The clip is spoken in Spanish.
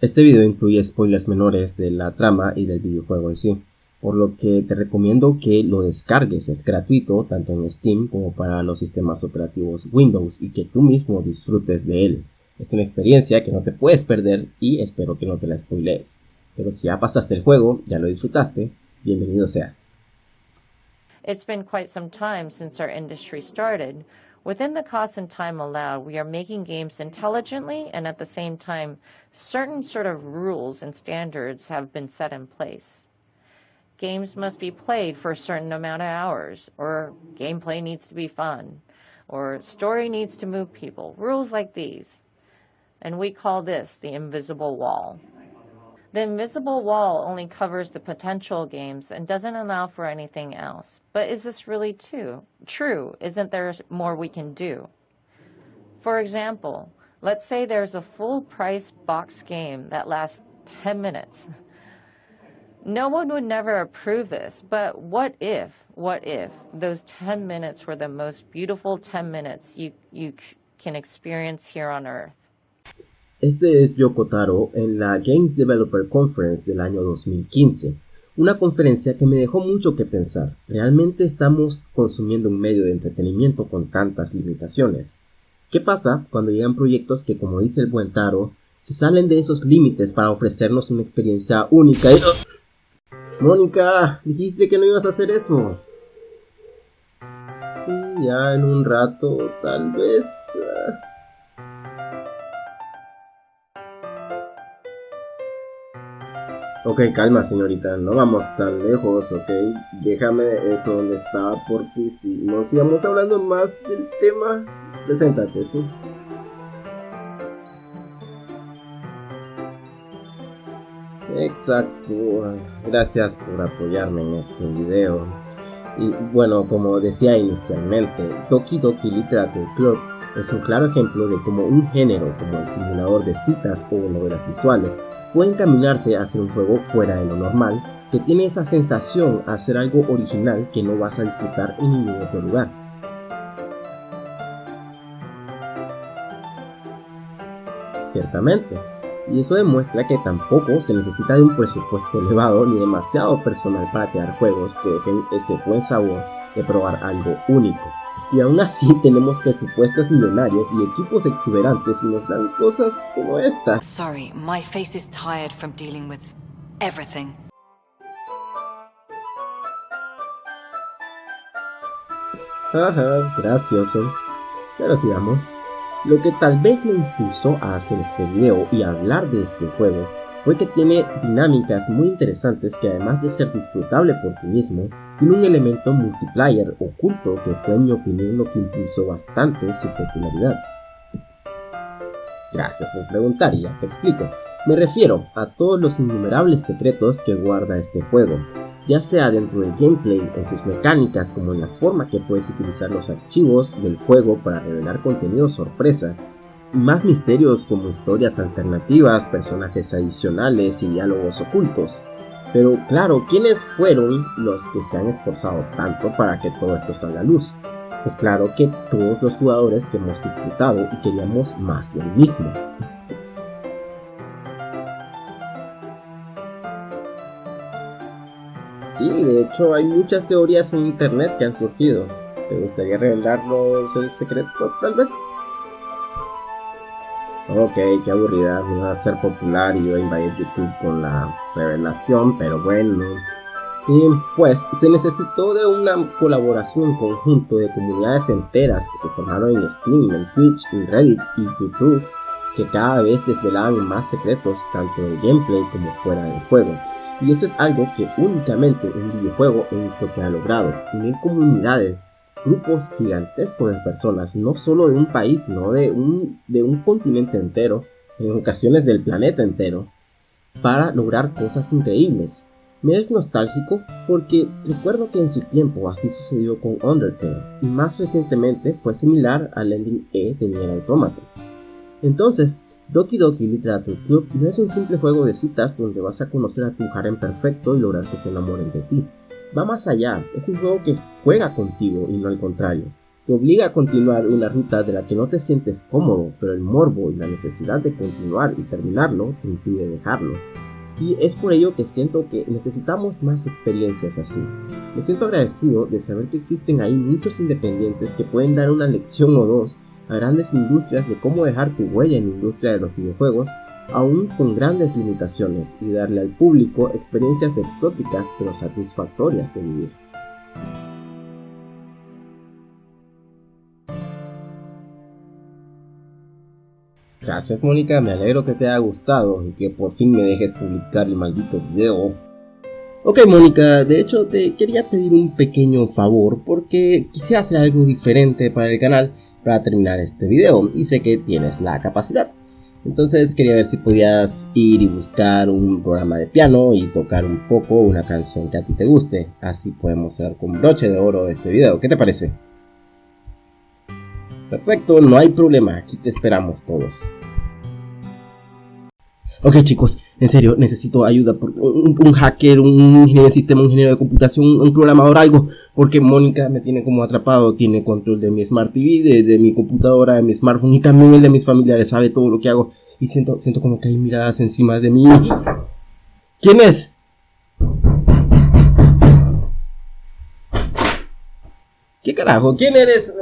Este video incluye spoilers menores de la trama y del videojuego en sí, por lo que te recomiendo que lo descargues, es gratuito tanto en Steam como para los sistemas operativos Windows y que tú mismo disfrutes de él. Es una experiencia que no te puedes perder y espero que no te la spoilees. Pero si ya pasaste el juego, ya lo disfrutaste, bienvenido seas. Been quite some time since our industry started. Within the cost and time allowed, we are making games intelligently and at the same time, certain sort of rules and standards have been set in place. Games must be played for a certain amount of hours, or gameplay needs to be fun, or story needs to move people. Rules like these. And we call this the invisible wall. The invisible wall only covers the potential games and doesn't allow for anything else. But is this really too, true? Isn't there more we can do? For example, let's say there's a full price box game that lasts 10 minutes. No one would never approve this, but what if, what if those 10 minutes were the most beautiful 10 minutes you, you can experience here on Earth? Este es Yoko Taro en la Games Developer Conference del año 2015, una conferencia que me dejó mucho que pensar. ¿Realmente estamos consumiendo un medio de entretenimiento con tantas limitaciones? ¿Qué pasa cuando llegan proyectos que, como dice el buen Taro, se salen de esos límites para ofrecernos una experiencia única y... Mónica, dijiste que no ibas a hacer eso. Sí, ya en un rato, tal vez... Ok, calma señorita, no vamos tan lejos, ok. Déjame eso donde estaba por si no sigamos hablando más del tema. Preséntate, sí. Exacto, gracias por apoyarme en este video. Y bueno, como decía inicialmente, Toki Doki Literature Club es un claro ejemplo de cómo un género como el simulador de citas o novelas visuales puede encaminarse a ser un juego fuera de lo normal, que tiene esa sensación a ser algo original que no vas a disfrutar en ningún otro lugar. Ciertamente, y eso demuestra que tampoco se necesita de un presupuesto elevado ni demasiado personal para crear juegos que dejen ese buen sabor de probar algo único. Y aún así tenemos presupuestos millonarios y equipos exuberantes y nos dan cosas como esta. Sorry, my face is tired from dealing with everything. Ajá, gracioso. Pero sigamos. Lo que tal vez me impulsó a hacer este video y hablar de este juego fue que tiene dinámicas muy interesantes que además de ser disfrutable por ti mismo, tiene un elemento multiplayer oculto que fue en mi opinión lo que impulsó bastante su popularidad. Gracias por preguntar y ya te explico. Me refiero a todos los innumerables secretos que guarda este juego, ya sea dentro del gameplay, en sus mecánicas, como en la forma que puedes utilizar los archivos del juego para revelar contenido sorpresa, más misterios como historias alternativas, personajes adicionales y diálogos ocultos. Pero claro, ¿quiénes fueron los que se han esforzado tanto para que todo esto salga a luz? Pues claro que todos los jugadores que hemos disfrutado y queríamos más del mismo. Sí, de hecho hay muchas teorías en internet que han surgido. ¿Te gustaría revelarnos el secreto tal vez? Ok, qué aburrida, me va a ser popular y a invadir YouTube con la revelación, pero bueno. Y pues se necesitó de una colaboración en conjunto de comunidades enteras que se formaron en Steam, en Twitch, en Reddit y YouTube, que cada vez desvelaban más secretos tanto en el gameplay como fuera del juego. Y eso es algo que únicamente un videojuego he visto que ha logrado, unir comunidades grupos gigantescos de personas, no solo de un país, sino de un, de un continente entero, en ocasiones del planeta entero, para lograr cosas increíbles. Me es nostálgico porque recuerdo que en su tiempo así sucedió con Undertale y más recientemente fue similar al ending E de Nier Automata. Entonces, Doki Doki Literature Club no es un simple juego de citas donde vas a conocer a tu harem perfecto y lograr que se enamoren de ti va más allá, es un juego que juega contigo y no al contrario. te obliga a continuar una ruta de la que no te sientes cómodo, pero el morbo y la necesidad de continuar y terminarlo te impide dejarlo. Y es por ello que siento que necesitamos más experiencias así. Me siento agradecido de saber que existen ahí muchos independientes que pueden dar una lección o dos a grandes industrias de cómo dejar tu huella en la industria de los videojuegos, aún con grandes limitaciones, y darle al público experiencias exóticas pero satisfactorias de vivir. Gracias Mónica, me alegro que te haya gustado y que por fin me dejes publicar el maldito video. Ok Mónica, de hecho te quería pedir un pequeño favor porque quisiera hacer algo diferente para el canal para terminar este video y sé que tienes la capacidad. Entonces quería ver si podías ir y buscar un programa de piano y tocar un poco una canción que a ti te guste. Así podemos cerrar con broche de oro este video. ¿Qué te parece? Perfecto, no hay problema, aquí te esperamos todos. Ok chicos, en serio, necesito ayuda por un, hacker, un ingeniero de sistema, un ingeniero de computación, un programador, algo, porque Mónica me tiene como atrapado, tiene control de mi Smart TV, de, mi computadora, de mi smartphone y también el de mis familiares, sabe todo lo que hago y siento, siento como que hay miradas encima de mí. ¿Quién es? ¿Qué carajo? ¿Quién eres?